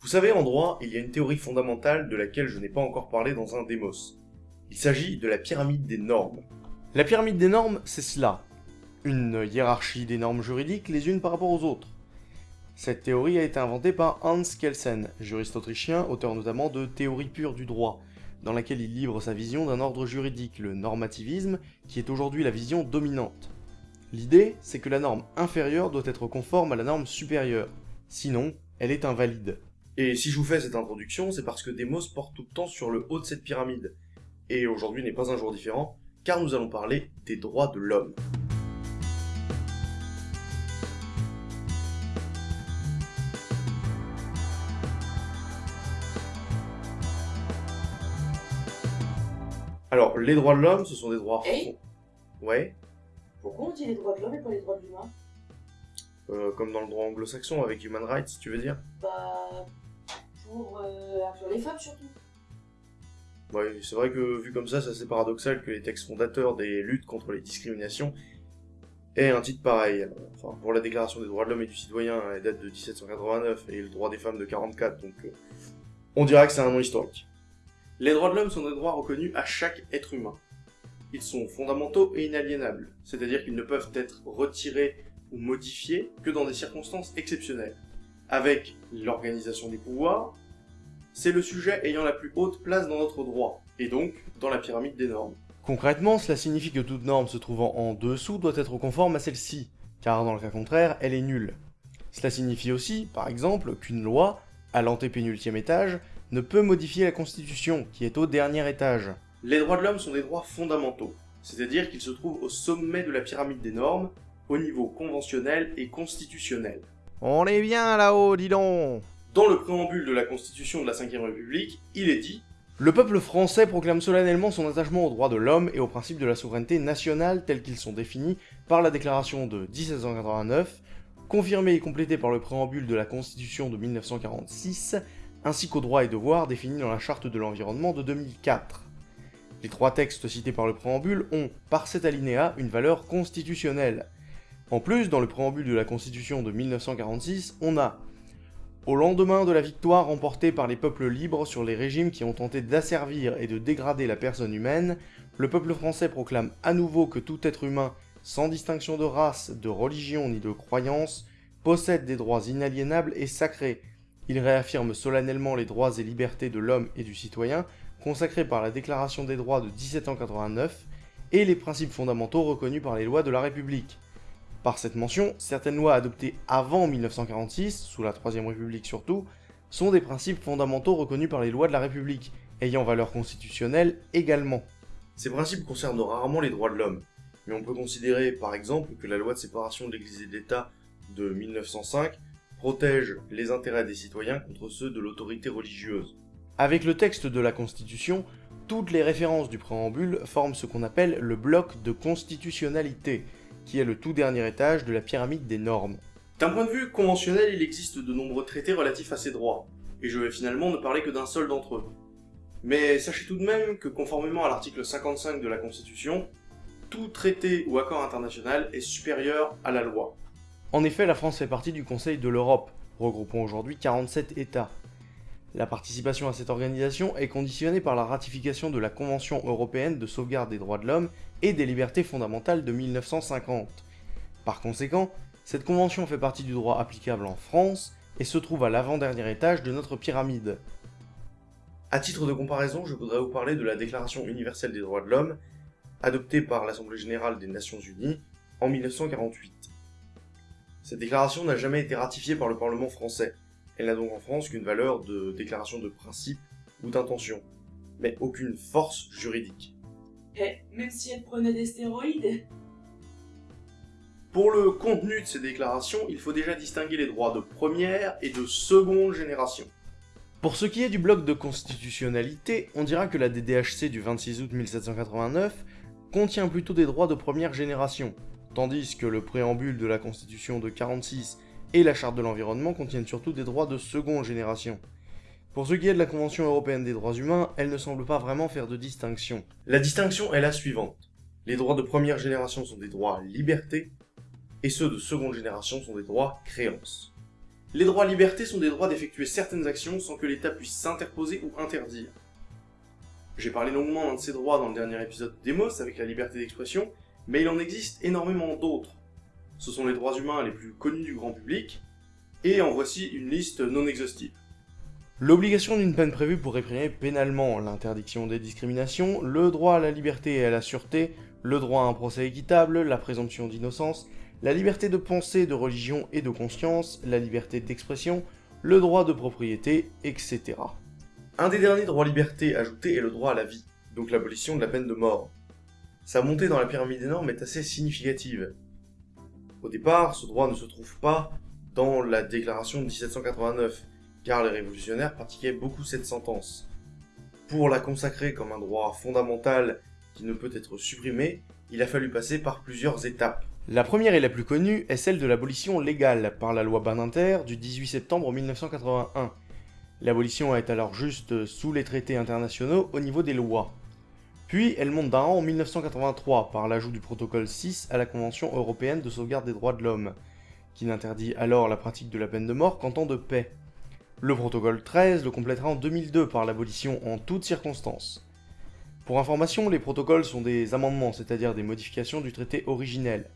Vous savez, en droit, il y a une théorie fondamentale de laquelle je n'ai pas encore parlé dans un démos. Il s'agit de la pyramide des normes. La pyramide des normes, c'est cela. Une hiérarchie des normes juridiques les unes par rapport aux autres. Cette théorie a été inventée par Hans Kelsen, juriste autrichien, auteur notamment de Théorie pure du droit, dans laquelle il livre sa vision d'un ordre juridique, le normativisme, qui est aujourd'hui la vision dominante. L'idée, c'est que la norme inférieure doit être conforme à la norme supérieure, sinon, elle est invalide. Et si je vous fais cette introduction, c'est parce que Demos porte tout le temps sur le haut de cette pyramide. Et aujourd'hui n'est pas un jour différent, car nous allons parler des droits de l'homme. Alors, les droits de l'homme, ce sont des droits... Hey Ouais, Pourquoi on dit les droits de l'homme et pas les droits de l'humain? Euh, comme dans le droit anglo-saxon avec human rights, tu veux dire? Bah. Pour euh, les femmes surtout. Ouais, c'est vrai que vu comme ça, c'est assez paradoxal que les textes fondateurs des luttes contre les discriminations aient un titre pareil. Enfin, pour la Déclaration des droits de l'homme et du citoyen, elle date de 1789 et le droit des femmes de 44, donc euh, on dirait que c'est un nom historique. Les droits de l'homme sont des droits reconnus à chaque être humain. Ils sont fondamentaux et inaliénables, c'est-à-dire qu'ils ne peuvent être retirés ou modifiés que dans des circonstances exceptionnelles. Avec l'organisation des pouvoirs, c'est le sujet ayant la plus haute place dans notre droit, et donc dans la pyramide des normes. Concrètement, cela signifie que toute norme se trouvant en dessous doit être conforme à celle-ci, car dans le cas contraire, elle est nulle. Cela signifie aussi, par exemple, qu'une loi, à l'antépénultième étage, ne peut modifier la Constitution, qui est au dernier étage. Les droits de l'homme sont des droits fondamentaux, c'est-à-dire qu'ils se trouvent au sommet de la pyramide des normes, au niveau conventionnel et constitutionnel. On est bien là-haut, dis donc Dans le préambule de la Constitution de la Ve République, il est dit Le peuple français proclame solennellement son attachement aux droits de l'homme et aux principes de la souveraineté nationale tels qu'ils sont définis par la Déclaration de 1789, confirmée et complétée par le préambule de la Constitution de 1946, ainsi qu'aux droits et devoirs définis dans la Charte de l'environnement de 2004. Les trois textes cités par le préambule ont, par cet alinéa, une valeur constitutionnelle. En plus, dans le préambule de la Constitution de 1946, on a Au lendemain de la victoire remportée par les peuples libres sur les régimes qui ont tenté d'asservir et de dégrader la personne humaine, le peuple français proclame à nouveau que tout être humain, sans distinction de race, de religion ni de croyance, possède des droits inaliénables et sacrés. Il réaffirme solennellement les droits et libertés de l'homme et du citoyen, consacrés par la Déclaration des droits de 1789, et les principes fondamentaux reconnus par les lois de la République. Par cette mention, certaines lois adoptées avant 1946, sous la Troisième République surtout, sont des principes fondamentaux reconnus par les lois de la République, ayant valeur constitutionnelle également. Ces principes concernent rarement les droits de l'homme, mais on peut considérer par exemple que la loi de séparation de l'Église et de l'État de 1905 protège les intérêts des citoyens contre ceux de l'autorité religieuse. Avec le texte de la Constitution, toutes les références du préambule forment ce qu'on appelle le bloc de constitutionnalité, qui est le tout dernier étage de la pyramide des normes. D'un point de vue conventionnel, il existe de nombreux traités relatifs à ces droits, et je vais finalement ne parler que d'un seul d'entre eux. Mais sachez tout de même que conformément à l'article 55 de la Constitution, tout traité ou accord international est supérieur à la loi. En effet, la France fait partie du Conseil de l'Europe, regroupant aujourd'hui 47 États. La participation à cette organisation est conditionnée par la ratification de la Convention européenne de sauvegarde des droits de l'homme et des libertés fondamentales de 1950. Par conséquent, cette convention fait partie du droit applicable en France et se trouve à l'avant-dernier étage de notre pyramide. À titre de comparaison, je voudrais vous parler de la Déclaration universelle des droits de l'homme, adoptée par l'Assemblée générale des Nations unies en 1948. Cette déclaration n'a jamais été ratifiée par le Parlement français, elle n'a donc en France qu'une valeur de déclaration de principe ou d'intention, mais aucune force juridique. Eh, même si elle prenait des stéroïdes? Pour le contenu de ces déclarations, il faut déjà distinguer les droits de première et de seconde génération. Pour ce qui est du bloc de constitutionnalité, on dira que la DDHC du 26 août 1789 contient plutôt des droits de première génération, tandis que le préambule de la Constitution de 46 et la Charte de l'environnement contiennent surtout des droits de seconde génération. Pour ce qui est de la Convention européenne des droits humains, elle ne semble pas vraiment faire de distinction. La distinction est la suivante. Les droits de première génération sont des droits liberté, et ceux de seconde génération sont des droits créances. Les droits libertés sont des droits d'effectuer certaines actions sans que l'État puisse s'interposer ou interdire. J'ai parlé longuement d'un de ces droits dans le dernier épisode de Demos avec la liberté d'expression, mais il en existe énormément d'autres. Ce sont les droits humains les plus connus du grand public, et en voici une liste non exhaustive. L'obligation d'une peine prévue pour réprimer pénalement l'interdiction des discriminations, le droit à la liberté et à la sûreté, le droit à un procès équitable, la présomption d'innocence, la liberté de pensée, de religion et de conscience, la liberté d'expression, le droit de propriété, etc. Un des derniers droits libertés ajoutés est le droit à la vie, donc l'abolition de la peine de mort. Sa montée dans la pyramide des normes est assez significative. Au départ, ce droit ne se trouve pas dans la déclaration de 1789, car les révolutionnaires pratiquaient beaucoup cette sentence. Pour la consacrer comme un droit fondamental qui ne peut être supprimé, il a fallu passer par plusieurs étapes. La première et la plus connue est celle de l'abolition légale par la loi Badinter du 18 septembre 1981. L'abolition est alors juste sous les traités internationaux au niveau des lois. Puis elle monte d'un rang en 1983 par l'ajout du protocole 6 à la Convention européenne de sauvegarde des droits de l'homme, qui n'interdit alors la pratique de la peine de mort qu'en temps de paix. Le protocole 13 le complétera en 2002 par l'abolition en toutes circonstances. Pour information, les protocoles sont des amendements, c'est-à-dire des modifications du traité originel.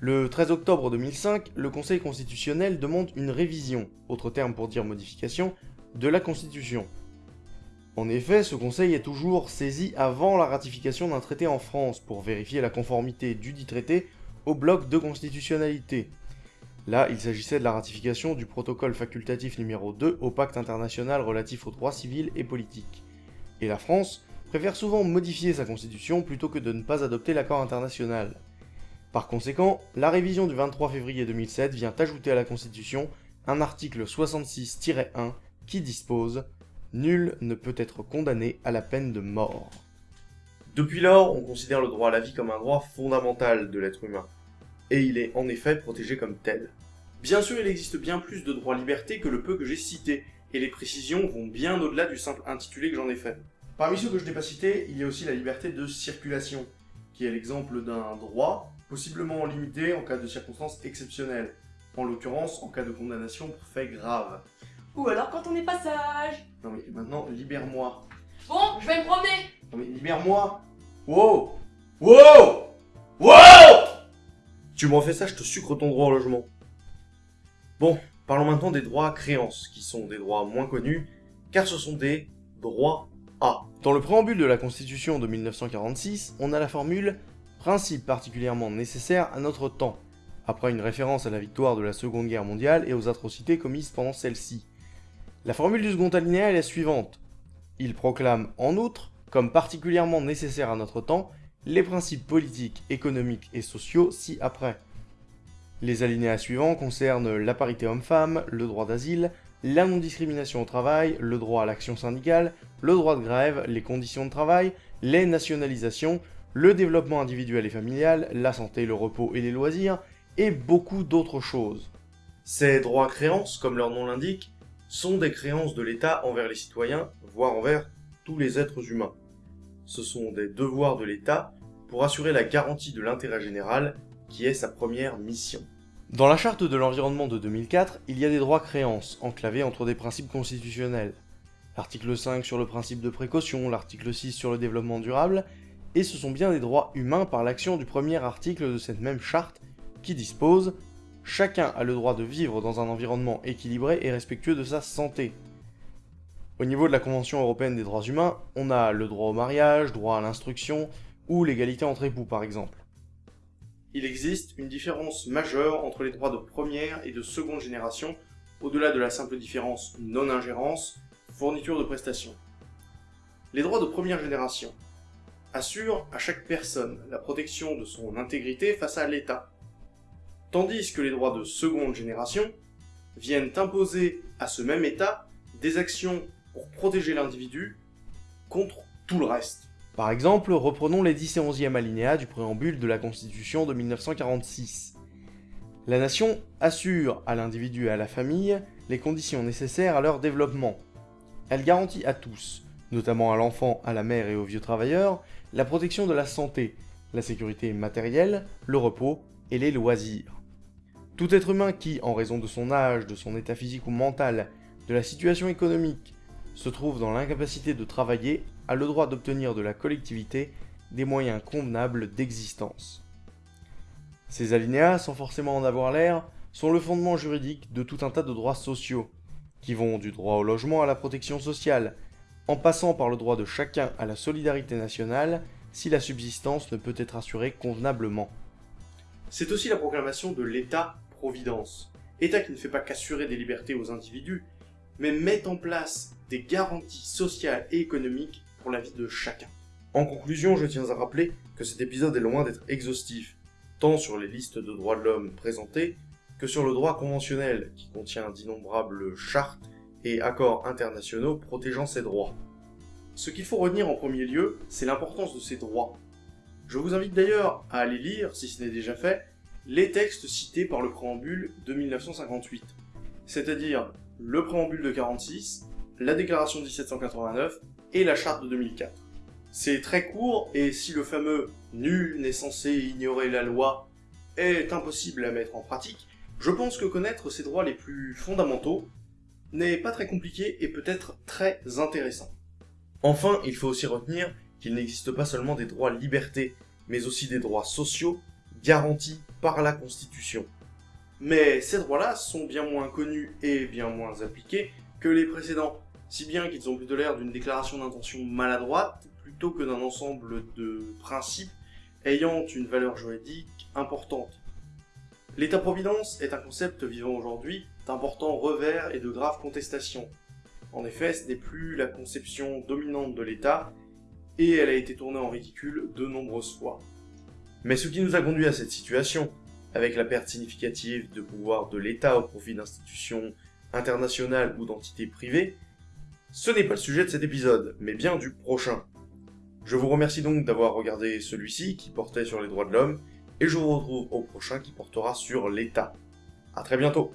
Le 13 octobre 2005, le Conseil constitutionnel demande une révision, autre terme pour dire modification, de la Constitution. En effet, ce conseil est toujours saisi avant la ratification d'un traité en France pour vérifier la conformité du dit traité au bloc de constitutionnalité, Là, il s'agissait de la ratification du protocole facultatif numéro 2 au pacte international relatif aux droits civils et politiques. Et la France préfère souvent modifier sa constitution plutôt que de ne pas adopter l'accord international. Par conséquent, la révision du 23 février 2007 vient ajouter à la constitution un article 66-1 qui dispose « Nul ne peut être condamné à la peine de mort ». Depuis lors, on considère le droit à la vie comme un droit fondamental de l'être humain et il est en effet protégé comme tel. Bien sûr, il existe bien plus de droits-libertés que le peu que j'ai cité, et les précisions vont bien au-delà du simple intitulé que j'en ai fait. Parmi ceux que je n'ai pas cités, il y a aussi la liberté de circulation, qui est l'exemple d'un droit, possiblement limité en cas de circonstances exceptionnelles, en l'occurrence en cas de condamnation pour fait grave. Ou alors quand on est pas sage. Non mais maintenant, libère-moi. Bon, je vais me promener. Non mais libère-moi Wow Wow Wow tu me refais ça, je te sucre ton droit au logement. Bon, parlons maintenant des droits à créance, qui sont des droits moins connus, car ce sont des droits à. Dans le préambule de la Constitution de 1946, on a la formule « principe particulièrement nécessaire à notre temps », après une référence à la victoire de la Seconde Guerre mondiale et aux atrocités commises pendant celle-ci. La formule du second alinéa est la suivante. Il proclame en outre, comme particulièrement nécessaire à notre temps, les principes politiques, économiques et sociaux ci-après. Les alinéas suivants concernent la parité homme-femme, le droit d'asile, la non-discrimination au travail, le droit à l'action syndicale, le droit de grève, les conditions de travail, les nationalisations, le développement individuel et familial, la santé, le repos et les loisirs, et beaucoup d'autres choses. Ces droits créances, comme leur nom l'indique, sont des créances de l'État envers les citoyens, voire envers tous les êtres humains. Ce sont des devoirs de l'État pour assurer la garantie de l'intérêt général, qui est sa première mission. Dans la charte de l'environnement de 2004, il y a des droits créances, enclavés entre des principes constitutionnels. L'article 5 sur le principe de précaution, l'article 6 sur le développement durable, et ce sont bien des droits humains par l'action du premier article de cette même charte qui dispose « Chacun a le droit de vivre dans un environnement équilibré et respectueux de sa santé ». Au niveau de la Convention européenne des droits humains, on a le droit au mariage, droit à l'instruction, ou l'égalité entre époux par exemple. Il existe une différence majeure entre les droits de première et de seconde génération, au-delà de la simple différence non-ingérence, fourniture de prestations. Les droits de première génération assurent à chaque personne la protection de son intégrité face à l'État, tandis que les droits de seconde génération viennent imposer à ce même État des actions pour protéger l'individu contre tout le reste. Par exemple, reprenons les 10 et 11e alinéas du préambule de la Constitution de 1946. La nation assure à l'individu et à la famille les conditions nécessaires à leur développement. Elle garantit à tous, notamment à l'enfant, à la mère et aux vieux travailleurs, la protection de la santé, la sécurité matérielle, le repos et les loisirs. Tout être humain qui, en raison de son âge, de son état physique ou mental, de la situation économique, se trouve dans l'incapacité de travailler, a le droit d'obtenir de la collectivité des moyens convenables d'existence. Ces alinéas, sans forcément en avoir l'air, sont le fondement juridique de tout un tas de droits sociaux, qui vont du droit au logement à la protection sociale, en passant par le droit de chacun à la solidarité nationale si la subsistance ne peut être assurée convenablement. C'est aussi la proclamation de l'État-providence, État qui ne fait pas qu'assurer des libertés aux individus, mais met en place des garanties sociales et économiques pour la vie de chacun. En conclusion, je tiens à rappeler que cet épisode est loin d'être exhaustif, tant sur les listes de droits de l'homme présentées, que sur le droit conventionnel, qui contient d'innombrables chartes et accords internationaux protégeant ces droits. Ce qu'il faut retenir en premier lieu, c'est l'importance de ces droits. Je vous invite d'ailleurs à aller lire, si ce n'est déjà fait, les textes cités par le préambule de 1958, c'est-à-dire le préambule de 46, la déclaration de 1789 et la charte de 2004. C'est très court, et si le fameux « nul n'est censé ignorer la loi » est impossible à mettre en pratique, je pense que connaître ces droits les plus fondamentaux n'est pas très compliqué et peut être très intéressant. Enfin, il faut aussi retenir qu'il n'existe pas seulement des droits libertés, mais aussi des droits sociaux garantis par la Constitution. Mais ces droits-là sont bien moins connus et bien moins appliqués que les précédents, si bien qu'ils ont plutôt l'air d'une déclaration d'intention maladroite plutôt que d'un ensemble de principes ayant une valeur juridique importante. L'État-providence est un concept vivant aujourd'hui d'importants revers et de graves contestations. En effet, ce n'est plus la conception dominante de l'État, et elle a été tournée en ridicule de nombreuses fois. Mais ce qui nous a conduit à cette situation, avec la perte significative de pouvoir de l'État au profit d'institutions internationales ou d'entités privées, ce n'est pas le sujet de cet épisode, mais bien du prochain. Je vous remercie donc d'avoir regardé celui-ci qui portait sur les droits de l'homme, et je vous retrouve au prochain qui portera sur l'État. A très bientôt